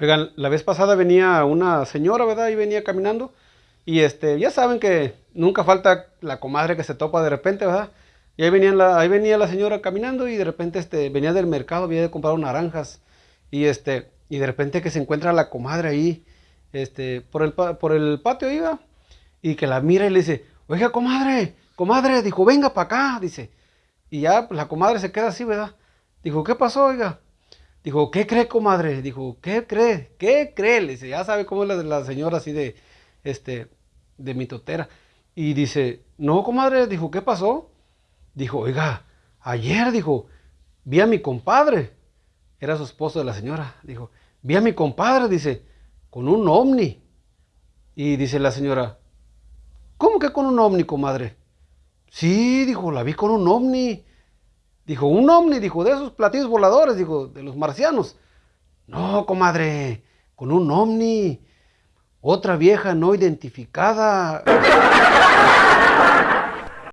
Oigan, la vez pasada venía una señora, ¿verdad? Y venía caminando. Y este, ya saben que nunca falta la comadre que se topa de repente, ¿verdad? Y ahí, venía la, ahí venía la señora caminando y de repente este, venía del mercado, había de comprar naranjas. Y, este, y de repente que se encuentra la comadre ahí, este, por, el, por el patio iba, y que la mira y le dice, oiga, comadre, comadre, dijo, venga para acá, dice. Y ya pues, la comadre se queda así, ¿verdad? Dijo, ¿qué pasó, oiga? Dijo, ¿qué cree, comadre? Dijo, ¿qué cree? ¿Qué cree? Le dice, ya sabe cómo es la, la señora así de, este, de mitotera. Y dice, no, comadre, dijo, ¿qué pasó? Dijo, oiga, ayer, dijo, vi a mi compadre. Era su esposo de la señora. Dijo, vi a mi compadre, dice, con un ovni. Y dice la señora, ¿cómo que con un ovni, comadre? Sí, dijo, la vi con un ovni. Dijo, un ovni, dijo, de esos platillos voladores, dijo, de los marcianos. No, comadre, con un ovni. Otra vieja no identificada.